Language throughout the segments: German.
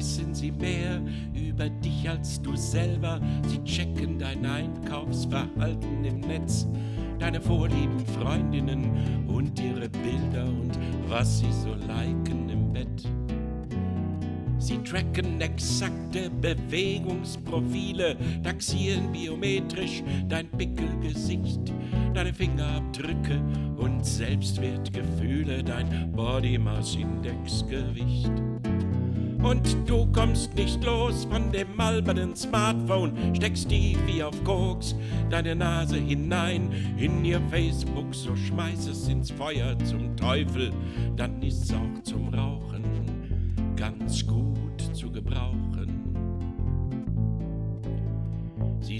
wissen sie mehr über dich als du selber. Sie checken dein Einkaufsverhalten im Netz, deine vorlieben Freundinnen und ihre Bilder und was sie so liken im Bett. Sie tracken exakte Bewegungsprofile, taxieren biometrisch dein Pickelgesicht, deine Fingerabdrücke und Selbstwertgefühle, dein Body Mass Index Gewicht. Und du kommst nicht los von dem albernen Smartphone, steckst tief wie auf Koks deine Nase hinein in ihr Facebook, so schmeiß es ins Feuer zum Teufel, dann ist's auch zum Rauchen ganz gut zu gebrauchen.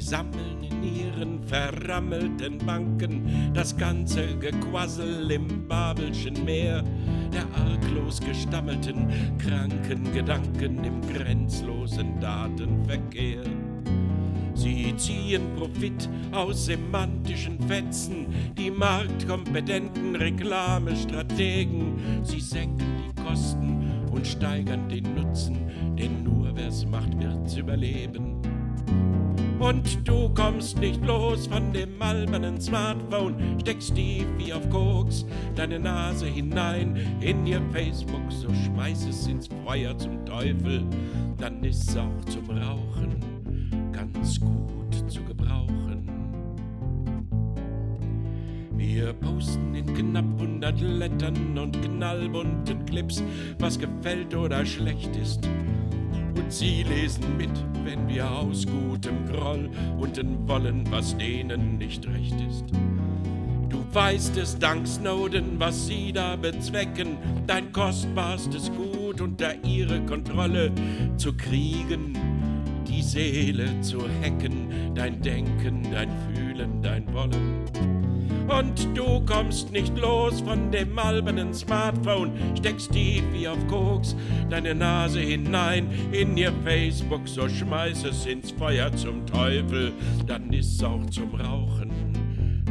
Sie sammeln in ihren verrammelten Banken das ganze Gequassel im Babelschen Meer der arglos gestammelten, kranken Gedanken im grenzlosen Datenverkehr. Sie ziehen Profit aus semantischen Fetzen, die marktkompetenten Reklamestrategen. Sie senken die Kosten und steigern den Nutzen, denn nur wer's macht, wird's überleben. Und du kommst nicht los von dem albernen Smartphone, steckst tief wie auf Koks deine Nase hinein in ihr Facebook, so schmeiß es ins Feuer zum Teufel, dann ist's auch zum Rauchen ganz gut zu gebrauchen. Wir posten in knapp 100 Lettern und knallbunten Clips, was gefällt oder schlecht ist. Und sie lesen mit, wenn wir aus gutem Groll unten wollen, was denen nicht recht ist. Du weißt es dank Snowden, was sie da bezwecken, dein kostbarstes Gut unter ihre Kontrolle zu kriegen, die Seele zu hacken, dein Denken, dein Fühlen, dein Wollen. Und du kommst nicht los von dem albernen Smartphone, steckst tief wie auf Koks deine Nase hinein in ihr Facebook, so schmeiß es ins Feuer zum Teufel, dann ist's auch zum Rauchen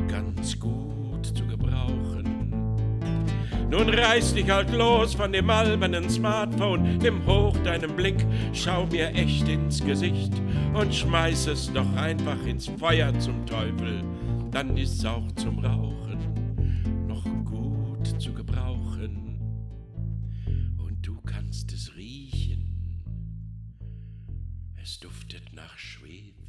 ganz gut zu gebrauchen. Nun reiß dich halt los von dem albernen Smartphone, nimm hoch deinen Blick, schau mir echt ins Gesicht und schmeiß es doch einfach ins Feuer zum Teufel dann ist's auch zum Rauchen noch gut zu gebrauchen. Und du kannst es riechen, es duftet nach Schwefel.